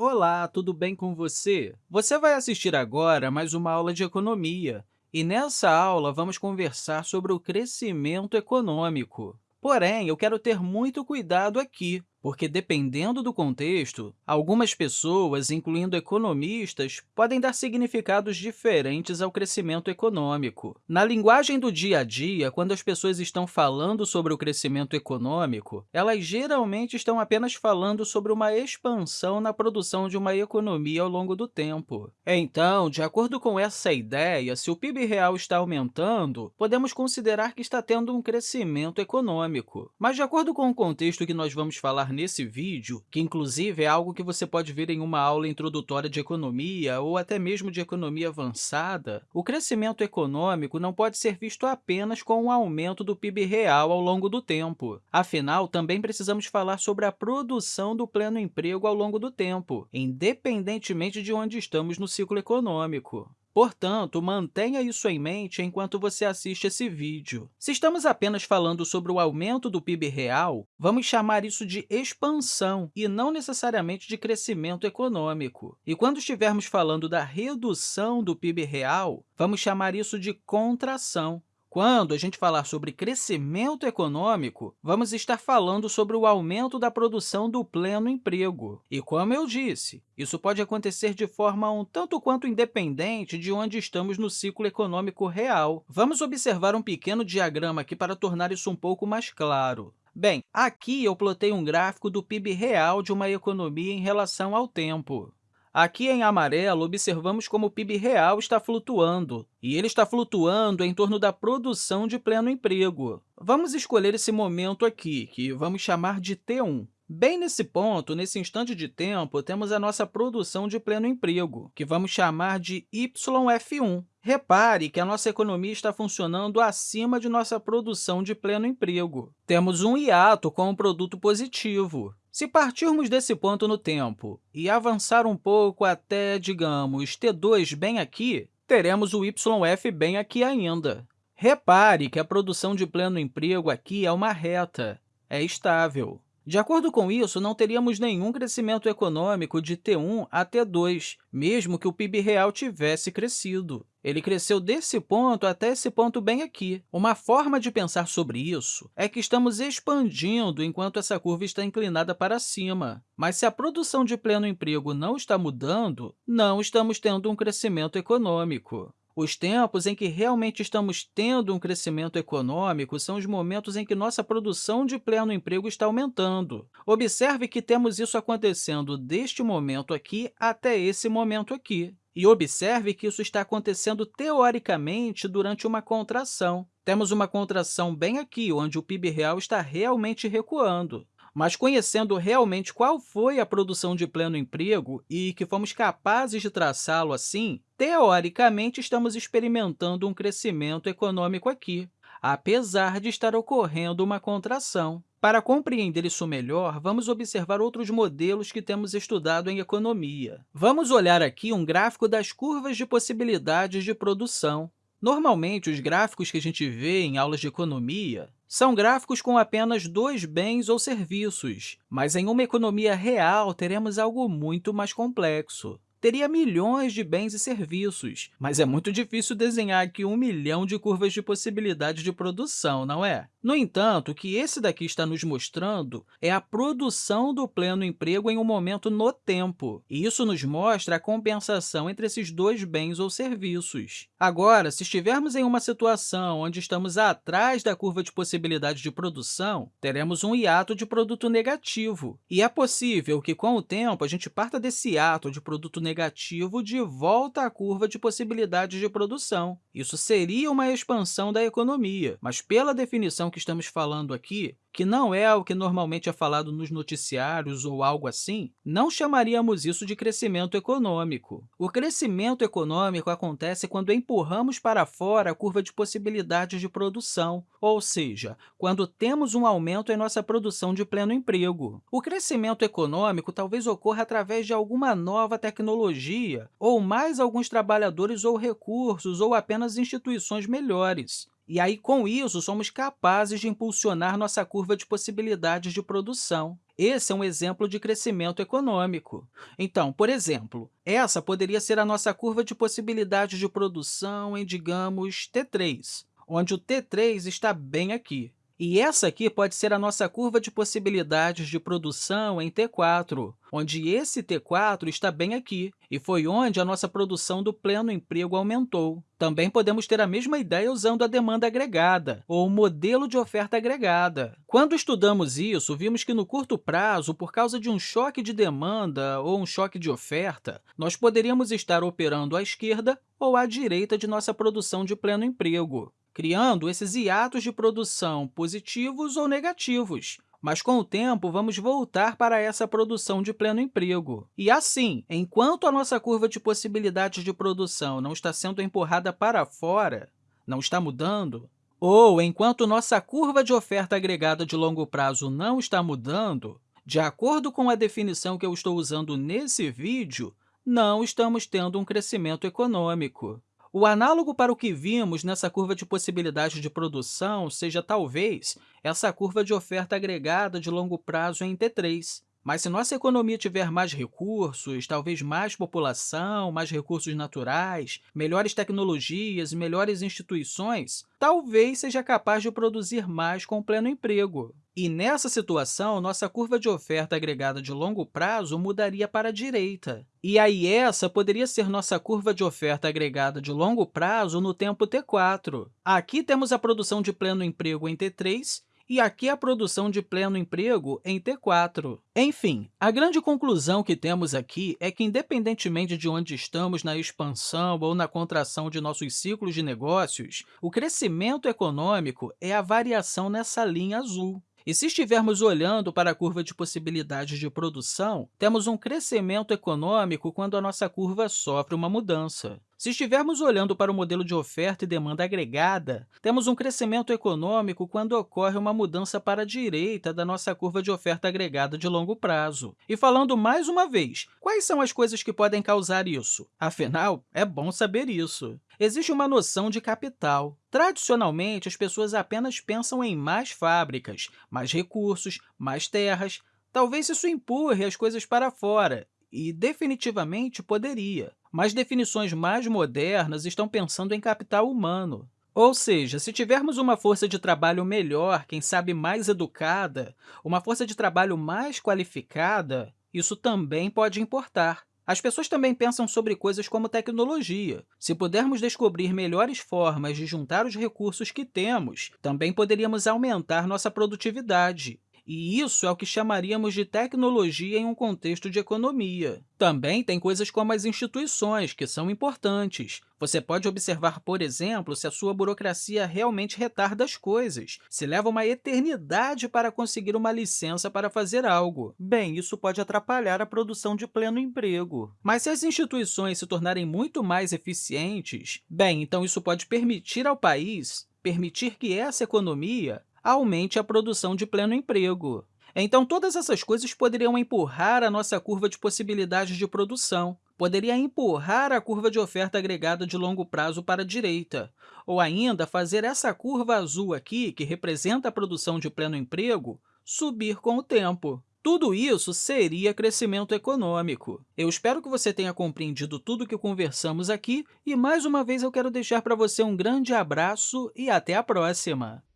Olá, tudo bem com você? Você vai assistir agora mais uma aula de economia, e nessa aula vamos conversar sobre o crescimento econômico. Porém, eu quero ter muito cuidado aqui, porque, dependendo do contexto, algumas pessoas, incluindo economistas, podem dar significados diferentes ao crescimento econômico. Na linguagem do dia a dia, quando as pessoas estão falando sobre o crescimento econômico, elas geralmente estão apenas falando sobre uma expansão na produção de uma economia ao longo do tempo. Então, de acordo com essa ideia, se o PIB real está aumentando, podemos considerar que está tendo um crescimento econômico. Mas, de acordo com o contexto que nós vamos falar nesse vídeo, que inclusive é algo que você pode ver em uma aula introdutória de economia ou até mesmo de economia avançada, o crescimento econômico não pode ser visto apenas com o aumento do PIB real ao longo do tempo. Afinal, também precisamos falar sobre a produção do pleno emprego ao longo do tempo, independentemente de onde estamos no ciclo econômico. Portanto, mantenha isso em mente enquanto você assiste esse vídeo. Se estamos apenas falando sobre o aumento do PIB real, vamos chamar isso de expansão e não necessariamente de crescimento econômico. E quando estivermos falando da redução do PIB real, vamos chamar isso de contração. Quando a gente falar sobre crescimento econômico, vamos estar falando sobre o aumento da produção do pleno emprego. E, como eu disse, isso pode acontecer de forma um tanto quanto independente de onde estamos no ciclo econômico real. Vamos observar um pequeno diagrama aqui para tornar isso um pouco mais claro. Bem, aqui eu plotei um gráfico do PIB real de uma economia em relação ao tempo. Aqui em amarelo, observamos como o PIB real está flutuando, e ele está flutuando em torno da produção de pleno emprego. Vamos escolher esse momento aqui, que vamos chamar de T1. Bem nesse ponto, nesse instante de tempo, temos a nossa produção de pleno emprego, que vamos chamar de YF1. Repare que a nossa economia está funcionando acima de nossa produção de pleno emprego. Temos um hiato com um produto positivo. Se partirmos desse ponto no tempo e avançar um pouco até, digamos, T2 bem aqui, teremos o YF bem aqui ainda. Repare que a produção de pleno emprego aqui é uma reta, é estável. De acordo com isso, não teríamos nenhum crescimento econômico de T1 a T2, mesmo que o PIB real tivesse crescido. Ele cresceu desse ponto até esse ponto bem aqui. Uma forma de pensar sobre isso é que estamos expandindo enquanto essa curva está inclinada para cima. Mas se a produção de pleno emprego não está mudando, não estamos tendo um crescimento econômico. Os tempos em que realmente estamos tendo um crescimento econômico são os momentos em que nossa produção de pleno emprego está aumentando. Observe que temos isso acontecendo deste momento aqui até esse momento aqui. E observe que isso está acontecendo teoricamente durante uma contração. Temos uma contração bem aqui, onde o PIB real está realmente recuando mas conhecendo realmente qual foi a produção de pleno emprego e que fomos capazes de traçá-lo assim, teoricamente estamos experimentando um crescimento econômico aqui, apesar de estar ocorrendo uma contração. Para compreender isso melhor, vamos observar outros modelos que temos estudado em economia. Vamos olhar aqui um gráfico das curvas de possibilidades de produção. Normalmente, os gráficos que a gente vê em aulas de economia são gráficos com apenas dois bens ou serviços, mas em uma economia real teremos algo muito mais complexo teria milhões de bens e serviços, mas é muito difícil desenhar aqui um milhão de curvas de possibilidades de produção, não é? No entanto, o que esse daqui está nos mostrando é a produção do pleno emprego em um momento no tempo, e isso nos mostra a compensação entre esses dois bens ou serviços. Agora, se estivermos em uma situação onde estamos atrás da curva de possibilidade de produção, teremos um hiato de produto negativo, e é possível que, com o tempo, a gente parta desse hiato de produto negativo de volta à curva de possibilidades de produção. Isso seria uma expansão da economia, mas pela definição que estamos falando aqui, que não é o que normalmente é falado nos noticiários ou algo assim, não chamaríamos isso de crescimento econômico. O crescimento econômico acontece quando empurramos para fora a curva de possibilidades de produção, ou seja, quando temos um aumento em nossa produção de pleno emprego. O crescimento econômico talvez ocorra através de alguma nova tecnologia, ou mais alguns trabalhadores ou recursos, ou apenas instituições melhores. E aí, com isso, somos capazes de impulsionar nossa curva de possibilidades de produção. Esse é um exemplo de crescimento econômico. Então, por exemplo, essa poderia ser a nossa curva de possibilidades de produção em, digamos, T3, onde o T3 está bem aqui. E essa aqui pode ser a nossa curva de possibilidades de produção em T4, onde esse T4 está bem aqui, e foi onde a nossa produção do pleno emprego aumentou. Também podemos ter a mesma ideia usando a demanda agregada, ou o modelo de oferta agregada. Quando estudamos isso, vimos que no curto prazo, por causa de um choque de demanda ou um choque de oferta, nós poderíamos estar operando à esquerda ou à direita de nossa produção de pleno emprego criando esses hiatos de produção positivos ou negativos. Mas, com o tempo, vamos voltar para essa produção de pleno emprego. E, assim, enquanto a nossa curva de possibilidades de produção não está sendo empurrada para fora, não está mudando, ou enquanto nossa curva de oferta agregada de longo prazo não está mudando, de acordo com a definição que eu estou usando nesse vídeo, não estamos tendo um crescimento econômico. O análogo para o que vimos nessa curva de possibilidade de produção seja, talvez, essa curva de oferta agregada de longo prazo em T3. Mas se nossa economia tiver mais recursos, talvez mais população, mais recursos naturais, melhores tecnologias e melhores instituições, talvez seja capaz de produzir mais com pleno emprego. E, nessa situação, nossa curva de oferta agregada de longo prazo mudaria para a direita. E aí, essa poderia ser nossa curva de oferta agregada de longo prazo no tempo t4. Aqui temos a produção de pleno emprego em t3 e aqui a produção de pleno emprego em T4. Enfim, a grande conclusão que temos aqui é que, independentemente de onde estamos na expansão ou na contração de nossos ciclos de negócios, o crescimento econômico é a variação nessa linha azul. E se estivermos olhando para a curva de possibilidades de produção, temos um crescimento econômico quando a nossa curva sofre uma mudança. Se estivermos olhando para o modelo de oferta e demanda agregada, temos um crescimento econômico quando ocorre uma mudança para a direita da nossa curva de oferta agregada de longo prazo. E falando mais uma vez, quais são as coisas que podem causar isso? Afinal, é bom saber isso. Existe uma noção de capital. Tradicionalmente, as pessoas apenas pensam em mais fábricas, mais recursos, mais terras. Talvez isso empurre as coisas para fora, e definitivamente poderia. Mas definições mais modernas estão pensando em capital humano. Ou seja, se tivermos uma força de trabalho melhor, quem sabe mais educada, uma força de trabalho mais qualificada, isso também pode importar. As pessoas também pensam sobre coisas como tecnologia. Se pudermos descobrir melhores formas de juntar os recursos que temos, também poderíamos aumentar nossa produtividade. E isso é o que chamaríamos de tecnologia em um contexto de economia. Também tem coisas como as instituições, que são importantes. Você pode observar, por exemplo, se a sua burocracia realmente retarda as coisas, se leva uma eternidade para conseguir uma licença para fazer algo. Bem, isso pode atrapalhar a produção de pleno emprego. Mas se as instituições se tornarem muito mais eficientes, bem, então isso pode permitir ao país permitir que essa economia aumente a produção de pleno emprego. Então, todas essas coisas poderiam empurrar a nossa curva de possibilidades de produção, poderia empurrar a curva de oferta agregada de longo prazo para a direita, ou ainda fazer essa curva azul aqui, que representa a produção de pleno emprego, subir com o tempo. Tudo isso seria crescimento econômico. Eu espero que você tenha compreendido tudo o que conversamos aqui e, mais uma vez, eu quero deixar para você um grande abraço e até a próxima!